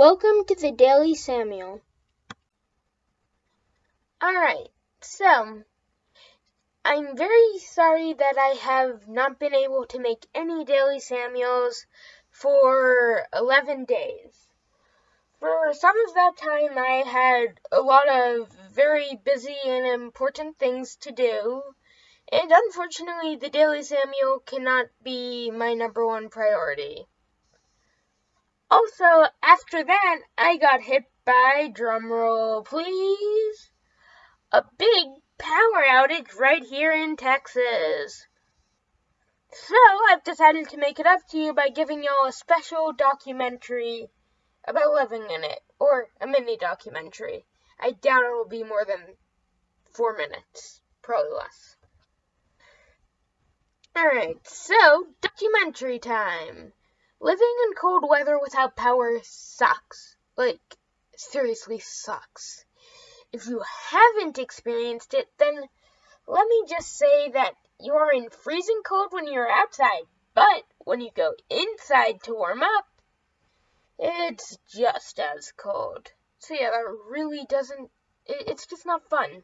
Welcome to the Daily Samuel. Alright, so I'm very sorry that I have not been able to make any Daily Samuels for 11 days. For some of that time, I had a lot of very busy and important things to do, and unfortunately, the Daily Samuel cannot be my number one priority. Also, after that, I got hit by, drumroll please, a big power outage right here in Texas. So, I've decided to make it up to you by giving y'all a special documentary about living in it, or a mini documentary. I doubt it will be more than four minutes, probably less. Alright, so, documentary time. Living in cold weather without power sucks. Like, seriously sucks. If you haven't experienced it, then let me just say that you are in freezing cold when you're outside, but when you go inside to warm up, it's just as cold. So yeah, that really doesn't, it's just not fun.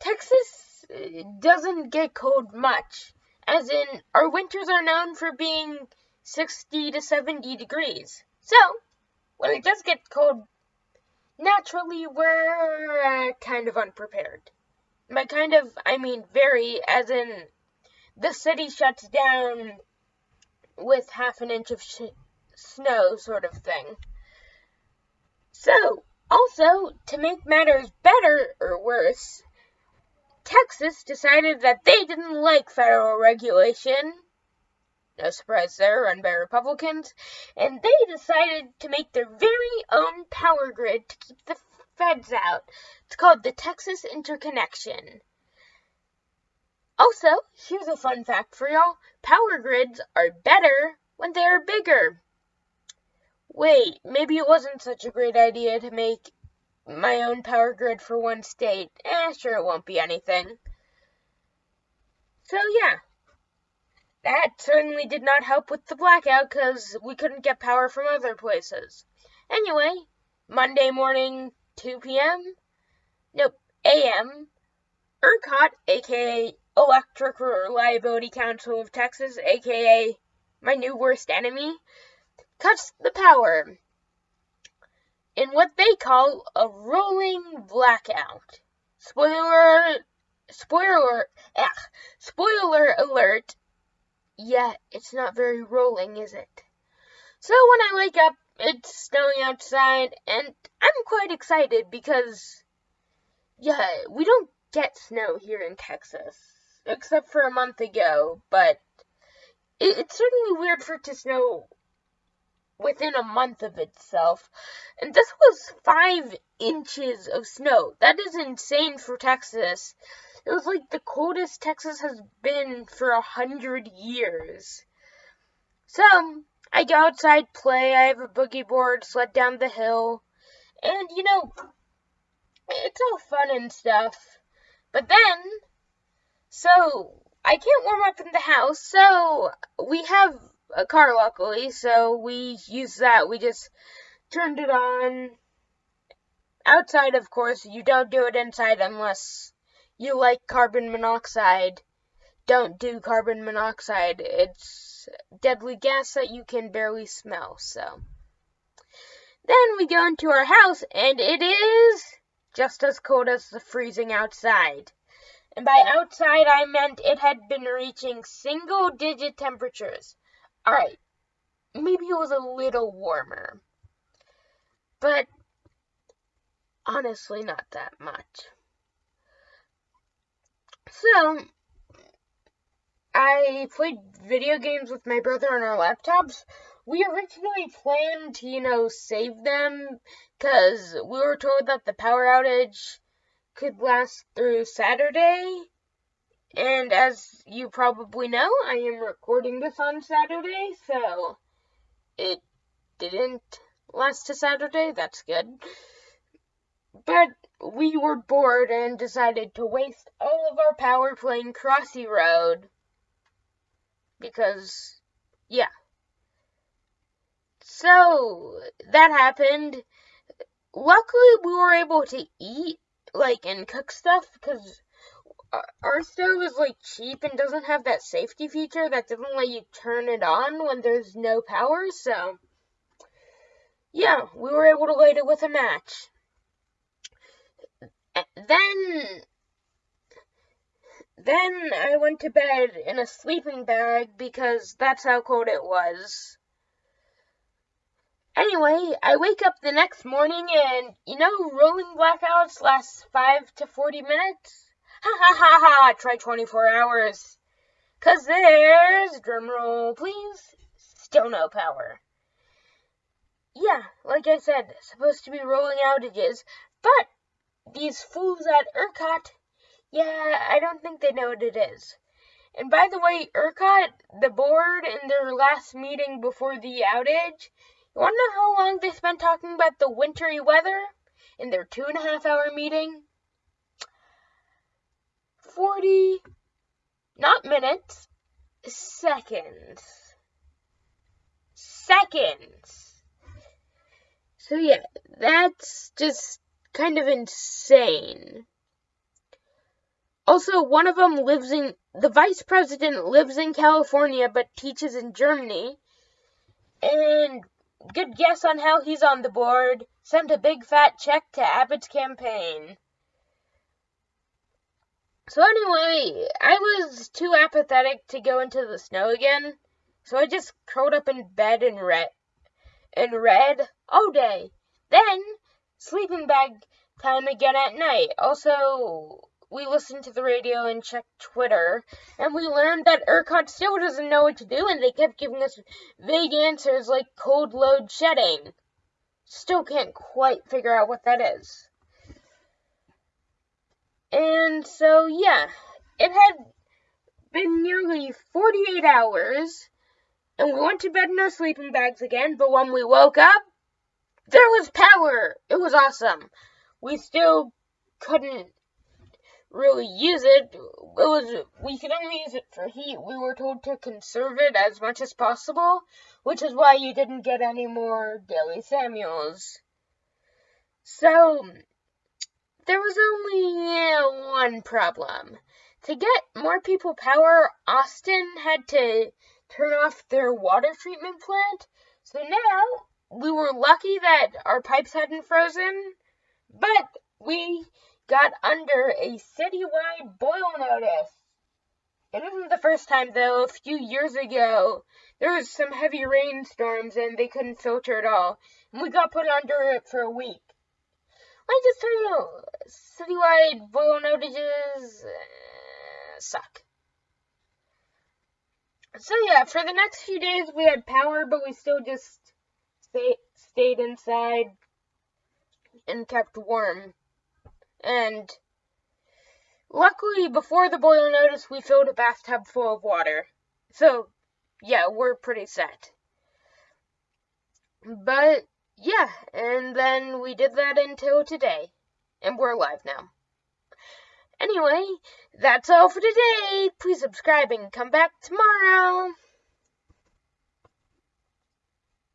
Texas uh, doesn't get cold much, as in, our winters are known for being 60 to 70 degrees. So, when it does get cold, naturally we're uh, kind of unprepared. By kind of, I mean very, as in the city shuts down with half an inch of sh- snow, sort of thing. So, also, to make matters better or worse, Texas decided that they didn't like federal regulation no surprise there, run by Republicans, and they decided to make their very own power grid to keep the feds out. It's called the Texas Interconnection. Also, here's a fun fact for y'all power grids are better when they are bigger. Wait, maybe it wasn't such a great idea to make my own power grid for one state. Eh, sure, it won't be anything. So, yeah, that certainly did not help with the blackout because we couldn't get power from other places. Anyway, Monday morning, 2 p.m. Nope, a.m. ERCOT, aka Electric Reliability Council of Texas, aka my new worst enemy, cuts the power in what they call a rolling blackout. Spoiler, spoiler, ugh, spoiler alert, yeah, it's not very rolling, is it? So when I wake up, it's snowing outside, and I'm quite excited because, yeah, we don't get snow here in Texas, except for a month ago, but it, it's certainly weird for it to snow within a month of itself. And this was five inches of snow. That is insane for Texas. It was like the coldest Texas has been for a hundred years. So, I go outside, play, I have a boogie board, sled down the hill, and you know, it's all fun and stuff. But then, so, I can't warm up in the house, so we have a car luckily, so we use that. We just turned it on. Outside, of course, you don't do it inside unless you like carbon monoxide, don't do carbon monoxide. It's deadly gas that you can barely smell, so. Then we go into our house, and it is just as cold as the freezing outside. And by outside, I meant it had been reaching single digit temperatures. Alright, maybe it was a little warmer. But honestly, not that much. So, I played video games with my brother on our laptops. We originally planned to, you know, save them because we were told that the power outage could last through Saturday. And as you probably know, I am recording this on Saturday, so it didn't last to Saturday. That's good. But we were bored and decided to waste all of our power playing Crossy Road. Because, yeah. So that happened. Luckily, we were able to eat, like, and cook stuff because our stove is like cheap and doesn't have that safety feature that doesn't let you turn it on when there's no power. So, yeah, we were able to light it with a match. Then then I went to bed in a sleeping bag because that's how cold it was. Anyway, I wake up the next morning and, you know, rolling blackouts last 5 to 40 minutes? Ha ha ha ha, try 24 hours. Cause there's, drumroll please, still no power. Yeah, like I said, supposed to be rolling outages, but these fools at ERCOT yeah, I don't think they know what it is. And by the way, ERCOT, the board, in their last meeting before the outage, you want to know how long they spent talking about the wintry weather in their two and a half hour meeting? 40, not minutes, seconds. Seconds. So yeah, that's just kind of insane. Also, one of them lives in the vice president lives in California but teaches in Germany. And good guess on how he's on the board. Sent a big fat check to Abbott's campaign. So anyway, I was too apathetic to go into the snow again, so I just curled up in bed and read and read all day. Then sleeping bag time again at night. Also we listened to the radio and checked Twitter, and we learned that ERCOT still doesn't know what to do, and they kept giving us vague answers like cold load shedding. Still can't quite figure out what that is. And so, yeah, it had been nearly 48 hours, and we went to bed in our sleeping bags again, but when we woke up, there was power! It was awesome. We still couldn't really use it. It was we could only use it for heat. We were told to conserve it as much as possible, which is why you didn't get any more Daily Samuels. So there was only uh, one problem. To get more people power, Austin had to turn off their water treatment plant. So now we were lucky that our pipes hadn't frozen, but we got under a citywide boil notice. It isn't the first time, though. A few years ago, there was some heavy rainstorms and they couldn't filter at all, and we got put under it for a week. I just tell you, citywide boil notices uh, suck. So yeah, for the next few days we had power, but we still just stay, stayed inside and kept warm. And luckily, before the boil notice, we filled a bathtub full of water. So, yeah, we're pretty set. But, yeah, and then we did that until today. And we're alive now. Anyway, that's all for today. Please subscribe and come back tomorrow.